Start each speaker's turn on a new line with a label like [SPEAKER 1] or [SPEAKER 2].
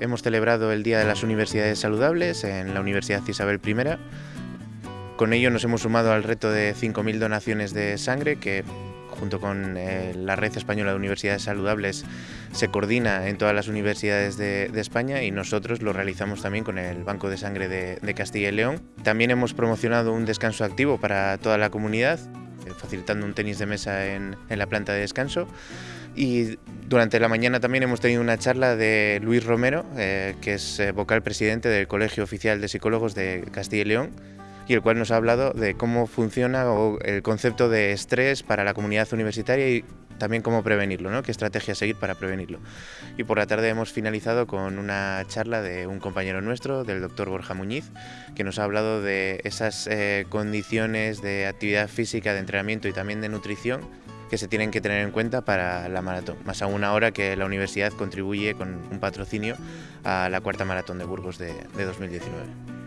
[SPEAKER 1] hemos celebrado el Día de las Universidades Saludables en la Universidad Isabel I. Con ello nos hemos sumado al reto de 5.000 donaciones de sangre que junto con eh, la Red Española de Universidades Saludables se coordina en todas las universidades de, España y nosotros lo realizamos también con el Banco de Sangre de, Castilla y León. También hemos promocionado un descanso activo para toda la comunidad, facilitando un tenis de mesa en, en la planta de descanso. Y durante la mañana también hemos tenido una charla de Luis Romero, eh, que es eh, vocal presidente del Colegio Oficial de Psicólogos de Castilla y León, y el cual nos ha hablado de cómo funciona el concepto de estrés para la comunidad universitaria y también cómo prevenirlo, ¿no? qué estrategia seguir para prevenirlo. Y por la tarde hemos finalizado con una charla de un compañero nuestro, del doctor Borja Muñiz, que nos ha hablado de esas eh, condiciones de actividad física, de entrenamiento y también de nutrición que se tienen que tener en cuenta para la maratón, más aún ahora que la universidad contribuye con un patrocinio a la cuarta maratón de Burgos de, de 2019.